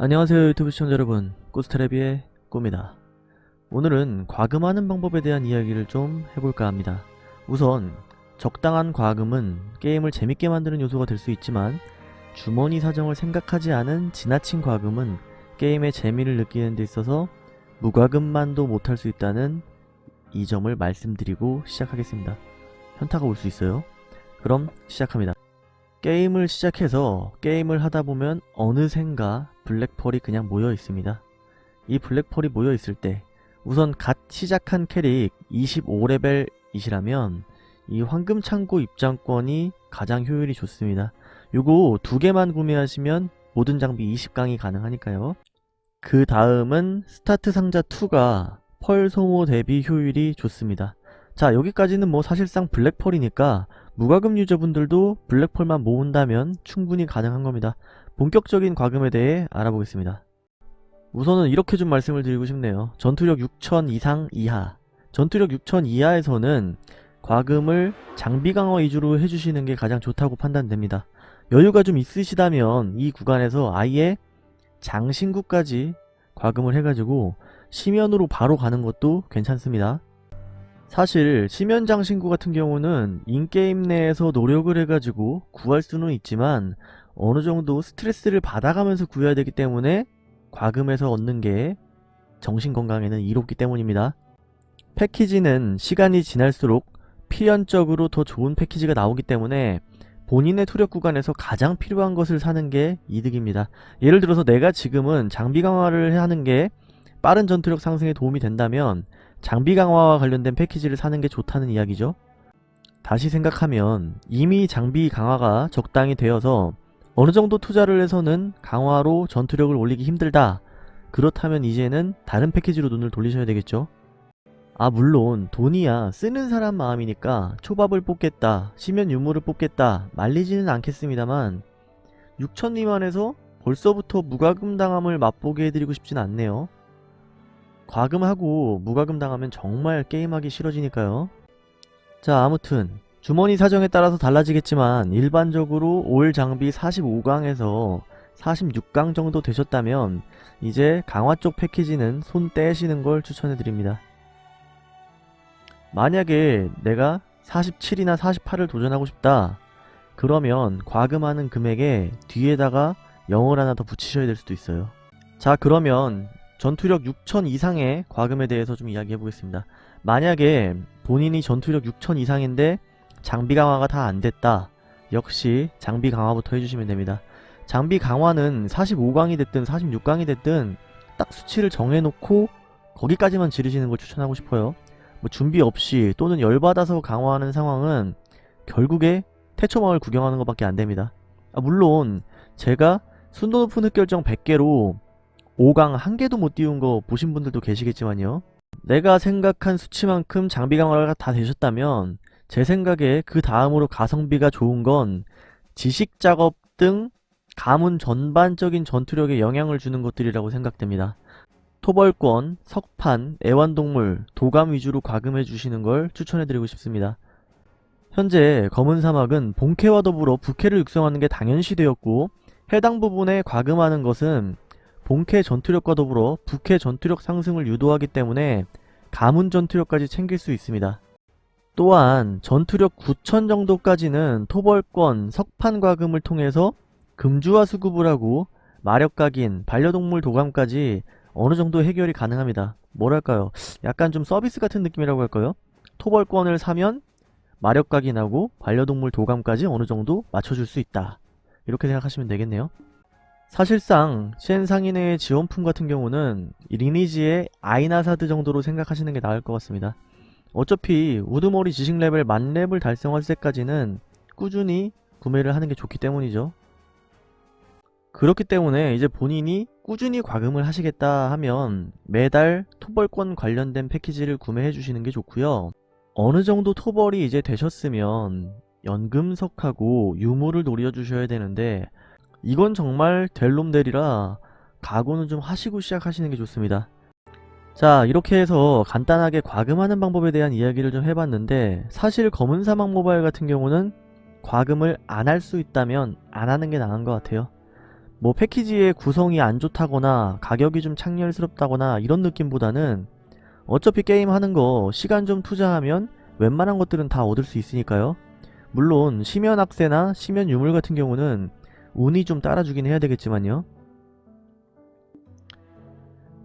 안녕하세요 유튜브 시청자 여러분. 꾸스테레비의 꾸입니다. 오늘은 과금하는 방법에 대한 이야기를 좀 해볼까 합니다. 우선 적당한 과금은 게임을 재밌게 만드는 요소가 될 수 있지만 주머니 사정을 생각하지 않은 지나친 과금은 게임의 재미를 느끼는 데 있어서 무과금만도 못할 수 있다는 이 점을 말씀드리고 시작하겠습니다. 현타가 올 수 있어요. 그럼 시작합니다 게임을 시작해서 게임을 하다보면 어느샌가 black pearl이 그냥 모여 있습니다. 이 black pearl이 모여 있을 때 우선 갓 시작한 캐릭 25레벨이시라면 이 황금창고 입장권이 가장 효율이 좋습니다. 요거 두 개만 구매하시면 모든 장비 20강이 가능하니까요. 그 다음은 스타트 상자 2가 pearl 소모 대비 효율이 좋습니다. 자 여기까지는 뭐 사실상 블랙펄이니까 무과금 유저분들도 블랙펄만 모은다면 충분히 가능한 겁니다. 본격적인 과금에 대해 알아보겠습니다. 우선은 이렇게 좀 말씀을 드리고 싶네요. 전투력 6000 이상 이하 전투력 6000 이하에서는 과금을 장비 강화 위주로 해주시는 게 가장 좋다고 판단됩니다. 여유가 좀 있으시다면 이 구간에서 아예 장신구까지 과금을 해가지고 심연으로 바로 가는 것도 괜찮습니다. 사실 심연장 신구 같은 경우는 인게임 내에서 노력을 해가지고 구할 수는 있지만 어느정도 스트레스를 받아가면서 구해야 되기 때문에 과금에서 얻는 게 정신건강에는 이롭기 때문입니다. 패키지는 시간이 지날수록 필연적으로 더 좋은 패키지가 나오기 때문에 본인의 투력 구간에서 가장 필요한 것을 사는 게 이득입니다. 예를 들어서 내가 지금은 장비 강화를 하는 게 빠른 전투력 상승에 도움이 된다면 장비 강화와 관련된 패키지를 사는 게 좋다는 이야기죠. 다시 생각하면 이미 장비 강화가 적당히 되어서 어느 정도 투자를 해서는 강화로 전투력을 올리기 힘들다. 그렇다면 이제는 다른 패키지로 눈을 돌리셔야 되겠죠. 아 물론 돈이야 쓰는 사람 마음이니까 초밥을 뽑겠다, 시면 유물을 뽑겠다 말리지는 않겠습니다만 6천 미만에서 벌써부터 무과금 당함을 맛보게 해드리고 싶진 않네요. 과금하고 무과금 당하면 정말 게임하기 싫어지니까요. 자 아무튼 주머니 사정에 따라서 달라지겠지만 일반적으로 올 장비 45강에서 46강 정도 되셨다면 이제 강화 쪽 패키지는 손 떼시는 걸 추천해드립니다. 만약에 내가 47이나 48을 도전하고 싶다 그러면 과금하는 금액에 뒤에다가 0을 하나 더 붙이셔야 될 수도 있어요. 자 그러면 전투력 6000 이상의 과금에 대해서 좀 이야기해 보겠습니다. 만약에 본인이 전투력 6000 이상인데 장비 강화가 다 안됐다. 역시 장비 강화부터 해주시면 됩니다. 장비 강화는 45강이 됐든 46강이 됐든 딱 수치를 정해놓고 거기까지만 지르시는 걸 추천하고 싶어요. 뭐 준비 없이 또는 열받아서 강화하는 상황은 결국에 태초마을 구경하는 것밖에 안됩니다. 아, 물론 제가 순도 높은 흑결정 100개로 5강 한 개도 못 띄운 거 보신 분들도 계시겠지만요. 내가 생각한 수치만큼 장비 강화가 다 되셨다면 제 생각에 그 다음으로 가성비가 좋은 건 지식 작업 등 가문 전반적인 전투력에 영향을 주는 것들이라고 생각됩니다. 토벌권, 석판, 애완동물, 도감 위주로 과금해 주시는 걸 추천해드리고 싶습니다. 현재 검은 사막은 본캐와 더불어 부캐를 육성하는 게 당연시 되었고 해당 부분에 과금하는 것은 본캐 전투력과 더불어 부캐 전투력 상승을 유도하기 때문에 가문 전투력까지 챙길 수 있습니다. 또한 전투력 9천 정도까지는 토벌권, 석판 과금을 통해서 금주와 수급을 하고 마력 각인, 반려동물 도감까지 어느 정도 해결이 가능합니다. 뭐랄까요? 약간 좀 서비스 같은 느낌이라고 할까요? 토벌권을 사면 마력 각인하고 반려동물 도감까지 어느 정도 맞춰줄 수 있다. 이렇게 생각하시면 되겠네요. 사실상 CN 상인의 지원품 같은 경우는 리니지의 아인하사드 정도로 생각하시는 게 나을 것 같습니다. 어차피 우두머리 지식 레벨 만렙을 달성할 때까지는 꾸준히 구매를 하는 게 좋기 때문이죠. 그렇기 때문에 이제 본인이 꾸준히 과금을 하시겠다 하면 매달 토벌권 관련된 패키지를 구매해 주시는 게 좋고요. 어느 정도 토벌이 이제 되셨으면 연금석하고 유물을 노려주셔야 되는데 이건 정말 델놈델이라 각오는 좀 하시고 시작하시는 게 좋습니다. 자 이렇게 해서 간단하게 과금하는 방법에 대한 이야기를 좀 해봤는데 사실 검은사막 모바일 같은 경우는 과금을 안 할 수 있다면 안 하는 게 나은 것 같아요. 뭐 패키지의 구성이 안 좋다거나 가격이 좀 창렬스럽다거나 이런 느낌보다는 어차피 게임 하는 거 시간 좀 투자하면 웬만한 것들은 다 얻을 수 있으니까요. 물론 심연 악세나 심연 유물 같은 경우는 운이 좀 따라주긴 해야 되겠지만요.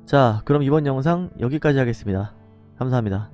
자 그럼 이번 영상 여기까지 하겠습니다. 감사합니다.